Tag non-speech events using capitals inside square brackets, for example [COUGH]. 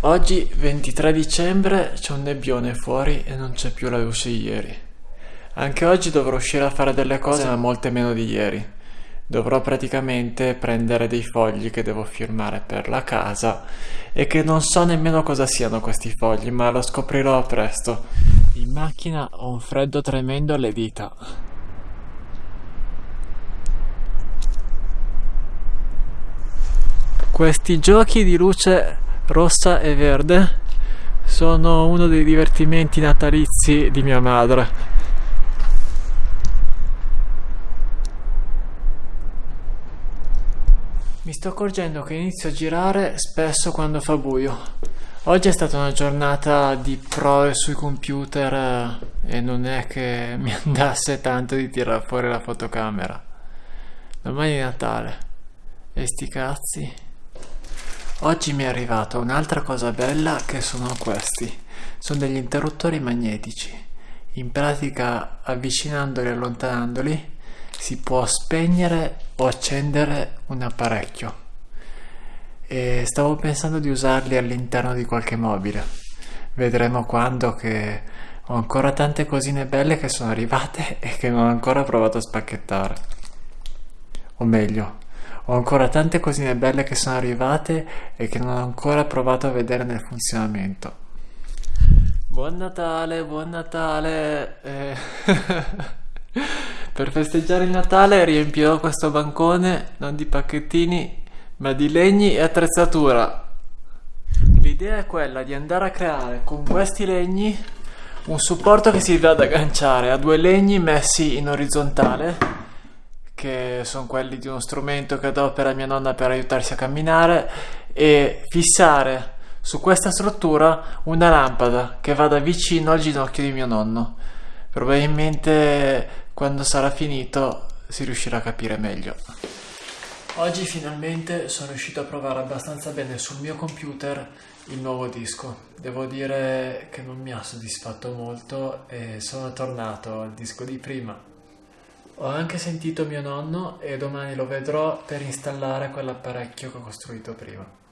Oggi 23 dicembre c'è un nebbione fuori e non c'è più la luce di ieri. Anche oggi dovrò uscire a fare delle cose ma molte meno di ieri. Dovrò praticamente prendere dei fogli che devo firmare per la casa e che non so nemmeno cosa siano questi fogli, ma lo scoprirò presto. In macchina ho un freddo tremendo alle dita. Questi giochi di luce rossa e verde sono uno dei divertimenti natalizi di mia madre. Mi sto accorgendo che inizio a girare spesso quando fa buio. Oggi è stata una giornata di prove sui computer eh, e non è che [LAUGHS] mi andasse tanto di tirare fuori la fotocamera. Domani è Natale. E sti cazzi. Oggi mi è arrivata un'altra cosa bella che sono questi. Sono degli interruttori magnetici. In pratica avvicinandoli e allontanandoli si può spegnere o accendere un apparecchio e stavo pensando di usarli all'interno di qualche mobile. Vedremo quando che ho ancora tante cosine belle che sono arrivate [LAUGHS] e che non ho ancora provato a spacchettare. O meglio, ho ancora tante cosine belle che sono arrivate e che non ho ancora provato a vedere nel funzionamento. Buon Natale, buon Natale. Eh... [LAUGHS] per festeggiare il Natale riempirò questo bancone non di pacchettini ma di legni e attrezzatura. L'idea è quella di andare a creare con questi legni un supporto che si va ad agganciare a due legni messi in orizzontale che sono quelli di uno strumento che adopera mia nonna per aiutarsi a camminare e fissare su questa struttura una lampada che vada vicino al ginocchio di mio nonno. Probabilmente quando sarà finito si riuscirà a capire meglio. Oggi finalmente sono riuscito a provare abbastanza bene sul mio computer il nuovo disco. Devo dire che non mi ha soddisfatto molto e sono tornato al disco di prima. Ho anche sentito mio nonno e domani lo vedrò per installare quell'apparecchio che ho costruito prima.